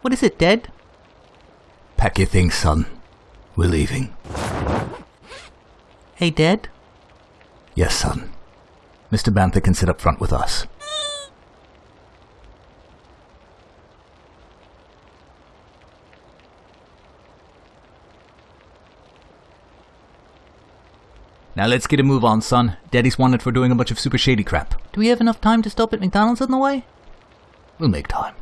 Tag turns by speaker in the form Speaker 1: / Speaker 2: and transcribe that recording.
Speaker 1: What is it, Dad?
Speaker 2: Pack your things, son. We're leaving.
Speaker 1: Hey, Dad?
Speaker 2: Yes, son. Mr. Banther can sit up front with us. Now let's get a move on, son. Daddy's wanted for doing a bunch of super shady crap.
Speaker 1: Do we have enough time to stop at McDonald's on the way?
Speaker 2: We'll make time.